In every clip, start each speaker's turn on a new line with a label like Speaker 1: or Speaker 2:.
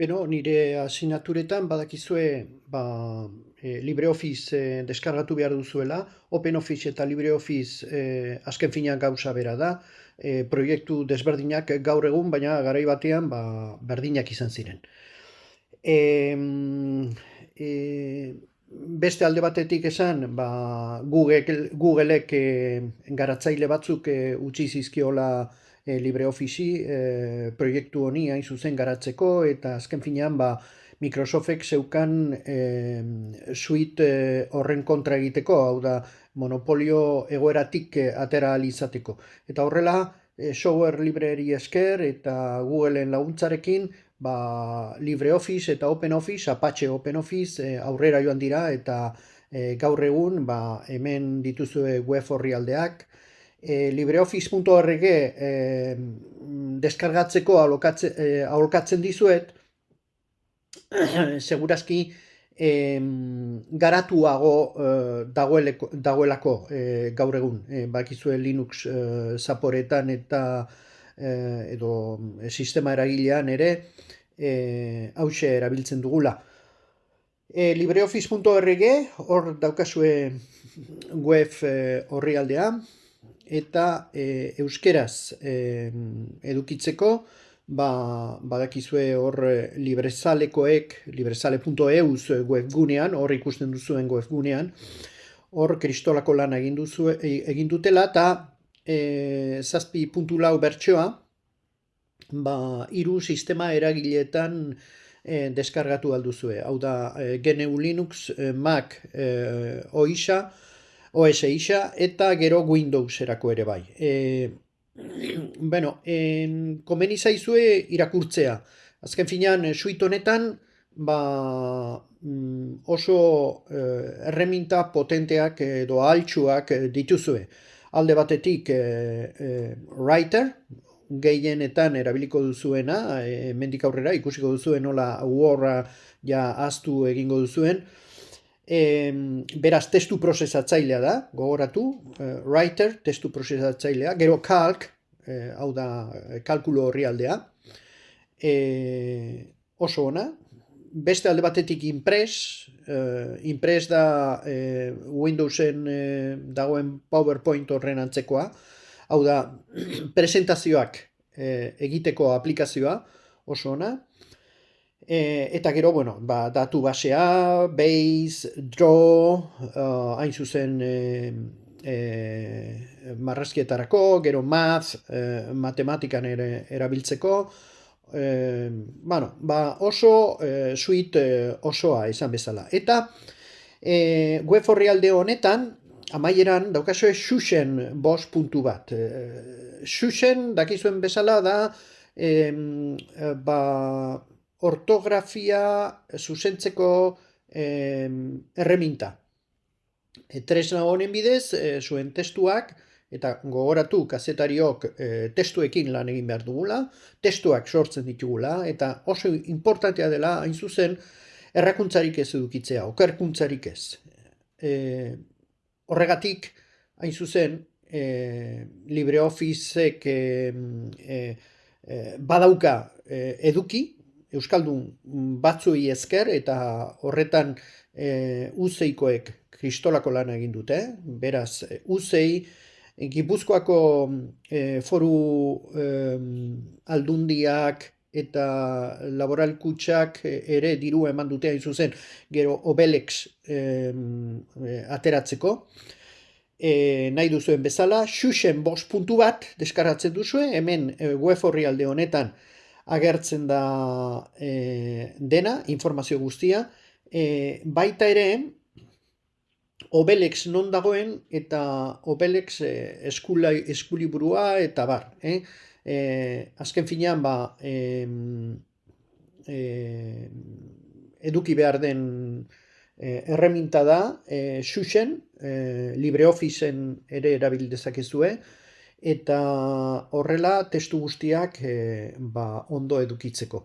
Speaker 1: Beno, nire asinaturetan badakizue ba, e, LibreOffice e, deskargatu behar duzuela, OpenOffice eta LibreOffice e, azken finean gauza bera da, e, proiektu desberdinak gaur egun, baina garai batean ba, berdinak izan ziren. E, e, beste alde batetik esan, ba, Google, Googleek e, garatzaile batzuk e, utzi zizkiola e, LibreOffice e, proiektu honi hain zuzen garatzeko eta azken finean ba, Microsoftek zeukan e, suite horren kontra egiteko, hau da monopolio egoeratik atera alizateko. Eta horrela, e, software libreri esker eta Googleen laguntzarekin ba, LibreOffice eta OpenOffice, Apache OpenOffice e, aurrera joan dira eta e, gaur egun ba, hemen dituzue web horri aldeak, e, libreoffice.org e, deskargatzeko aholkatzen dizuet, segurazki e, garatuago e, dagoelako e, gaur egun, e, bakizue Linux e, zaporetan eta e, edo sistema eragilean ere e, hause erabiltzen dugula. E, libreoffice.org hor daukazue web e, horri aldea, eta e, euskeraz e, edukitzeko ba, badakizue hor e, librezalekoek librezale.euz webgunean hor ikusten duzuen webgunean hor kristolako lan egin, duzu, e, egin dutela eta e, zazpi puntu lau bertsoa ba, iru sistema eragiletan e, deskargatu alduzue hau da e, GNU Linux, e, Mac, e, OISA OS isa eta gero Windows erako ere bai. E, bueno, en, komeni zaizue irakurtzea. Azken finean, e, suite honetan, ba, mm, oso eh, erreminta potenteak edo altxuak e, dituzue. Alde batetik e, writer, gehienetan erabiliko duzuena, e, mendik aurrera, ikusiko duzuen nola uorra ja aztu egingo duzuen, E, beraz, testu prozesatzailea da, gogoratu, uh, writer, testu prozesatzailea, gero calc, eh, hau da, kalkulo horri aldea, e, oso ona, beste alde batetik impress, uh, impress da uh, Windowsen uh, dagoen PowerPoint horren antzekoa, hau da, presentazioak uh, egiteko aplikazioa, oso ona, E, eta gero, bueno, ba, datu basea, base, draw, uh, hain zuzen e, e, marrazkietarako, gero math, e, matematikan ere erabiltzeko, e, bueno, ba, oso e, suite osoa izan bezala. Eta e, web horri alde honetan, amaieran daukazue xuxen bos puntu bat. E, xuxen, dakizuen bezala da, e, ba, ortografia zuzentzeko eh, erreminta. E, tresna honen bidez, e, zuen testuak, eta gogoratu kazetariok e, testuekin lan egin behar dugula, testuak sortzen ditugula, eta oso importantea dela, hain zuzen, errakuntzarik ez edukitzea, okerkuntzarik ez. E, horregatik, hain zuzen, e, LibreOfficeek e, e, badauka eduki, Euskaldun batzui esker eta horretan e, uzeikoek kristolako lana egin dute, beraz uzei Gipuzkoako e, foru e, aldundiak eta laboralkutsak ere diru eman dute hain zuzen. Gero obelex e, ateratzeko. E, nahi duzuen bezala, xuxen bos puntu bat deskaratzen duzue, hemen e, web horri alde honetan agertzen da e, dena, informazio guztia, e, baita ere, Obelex non dagoen eta Obelex e, eskula, eskuliburua eta bar. Eh? E, azken finean, ba, e, e, eduki behar den e, erreminta da, e, xuxen, e, LibreOfficeen ere erabil dezakezue, eta horrela testu guztiak e, ba, ondo edukitzeko.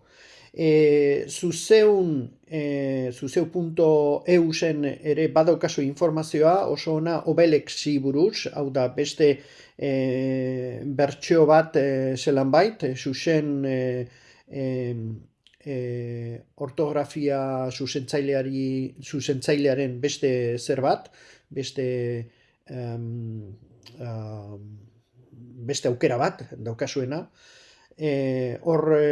Speaker 1: E, zuzeun, e, zuzeu.eu zen ere badaukazu informazioa oso ona obelexi buruz, hau da beste e, bertxeo bat e, zelan bait, zuzen e, e, e, ortografia zuzentzaileari zuzentzailearen beste zer bat, beste um, beste aukera bat daukazuena. E, hor e,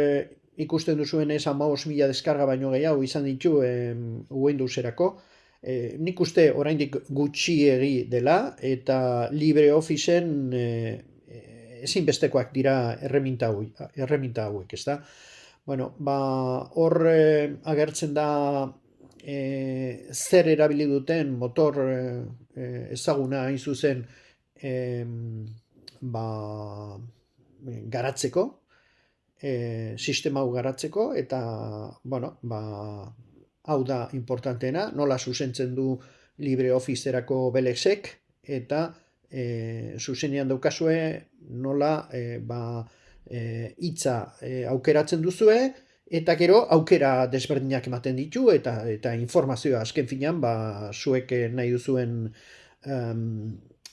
Speaker 1: ikusten duzuen ez amaos mila deskarga baino gehiago izan ditu e, Windowserako. E, nik uste oraindik gutxiegi dela eta LibreOfficeen e, ezinbestekoak dira erreminta, erreminta hauek, ez da? Bueno, ba, hor e, agertzen da e, zer erabili duten motor e, ezaguna hain zuzen e, ba, garatzeko, e, sistema hau garatzeko, eta, bueno, ba, hau da importanteena, nola zuzentzen du LibreOffice-erako belexek, eta e, zuzenean daukazue nola e, ba, e, itza e, aukeratzen duzue, eta gero aukera desberdinak ematen ditu, eta eta informazioa azken finean, ba, zuek nahi duzuen um,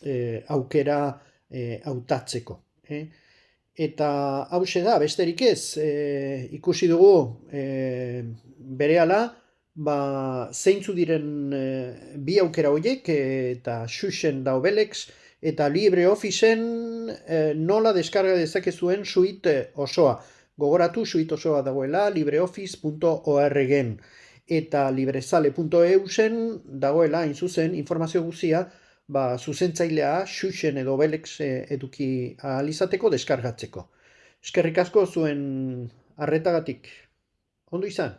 Speaker 1: e, aukera hautatzeko. E? Eta hau da, besterik ez, e, ikusi dugu e, bere ba, zeintzu diren e, bi aukera horiek eta xuxen da obelex, eta LibreOfficeen e, nola deskarga dezakezuen suite osoa. Gogoratu suite osoa dagoela libreoffice.orgen eta librezale.eu zen dagoela hain informazio guzia ba, zuzentzailea xuxen edo belex eduki alizateko deskargatzeko. Eskerrik asko zuen arretagatik. Ondo izan?